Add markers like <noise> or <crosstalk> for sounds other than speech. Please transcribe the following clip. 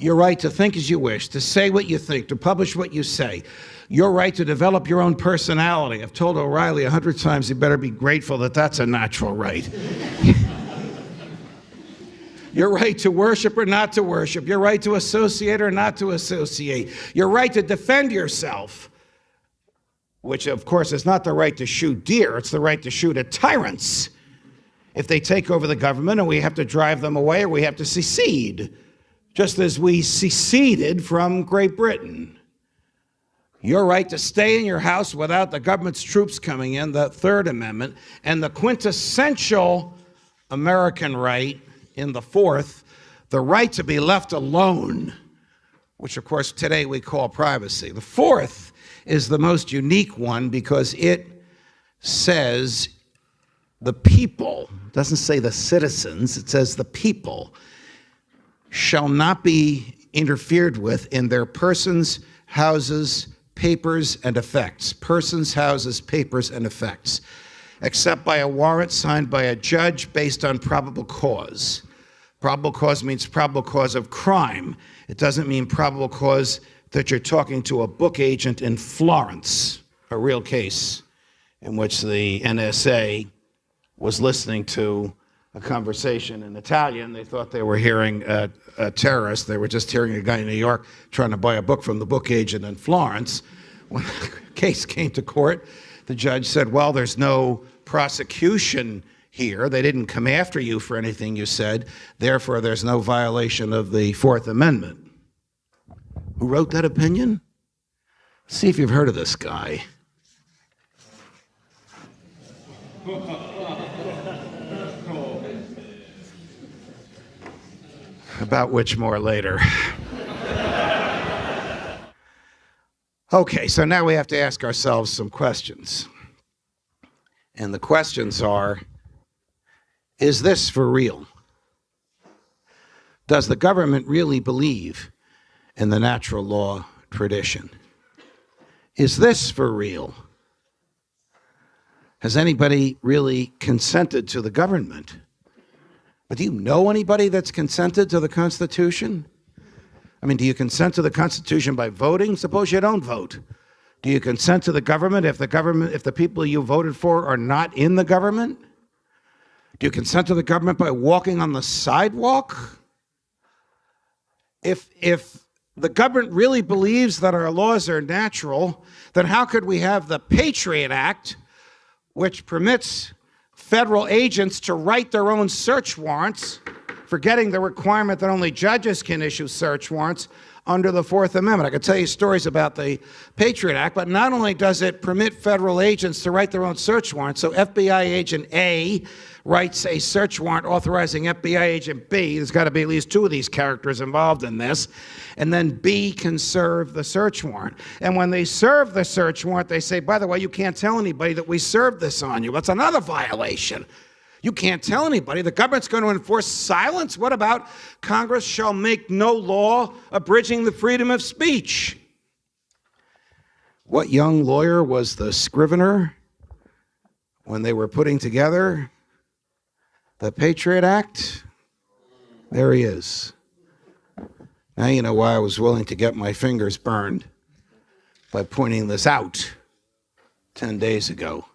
your right to think as you wish, to say what you think, to publish what you say, your right to develop your own personality. I've told O'Reilly a hundred times he better be grateful that that's a natural right. <laughs> your right to worship or not to worship, your right to associate or not to associate, your right to defend yourself, which of course is not the right to shoot deer, it's the right to shoot at tyrants. If they take over the government and we have to drive them away or we have to secede, just as we seceded from Great Britain. Your right to stay in your house without the government's troops coming in, the Third Amendment, and the quintessential American right in the Fourth, the right to be left alone, which of course today we call privacy. The Fourth is the most unique one because it says the people, doesn't say the citizens, it says the people, shall not be interfered with in their persons, houses, papers, and effects. Persons, houses, papers, and effects, except by a warrant signed by a judge based on probable cause. Probable cause means probable cause of crime. It doesn't mean probable cause that you're talking to a book agent in Florence, a real case in which the NSA was listening to a conversation in Italian. They thought they were hearing a, a, terrorist. They were just hearing a guy in New York trying to buy a book from the book agent in Florence. <laughs> When the case came to court, the judge said, well, there's no prosecution here. They didn't come after you for anything you said. Therefore, there's no violation of the Fourth Amendment. Who wrote that opinion? See if you've heard of this guy. <laughs> about which more later. <laughs> okay, so now we have to ask ourselves some questions. And the questions are, is this for real? Does the government really believe in the natural law tradition? Is this for real? Has anybody really consented to the government? But do you know anybody that's consented to the Constitution? I mean, do you consent to the Constitution by voting? Suppose you don't vote. Do you consent to the government if the government, if the people you voted for are not in the government? Do you consent to the government by walking on the sidewalk? If, if the government really believes that our laws are natural, then how could we have the Patriot Act, which permits federal agents to write their own search warrants, forgetting the requirement that only judges can issue search warrants under the Fourth Amendment. I could tell you stories about the Patriot Act, but not only does it permit federal agents to write their own search warrants, so FBI agent A writes a search warrant authorizing FBI agent B, there's got to be at least two of these characters involved in this, and then B can serve the search warrant. And when they serve the search warrant, they say, by the way, you can't tell anybody that we served this on you. That's another violation. You can't tell anybody. The government's going to enforce silence. What about Congress shall make no law abridging the freedom of speech? What young lawyer was the scrivener when they were putting together the Patriot Act? There he is. Now you know why I was willing to get my fingers burned by pointing this out 10 days ago.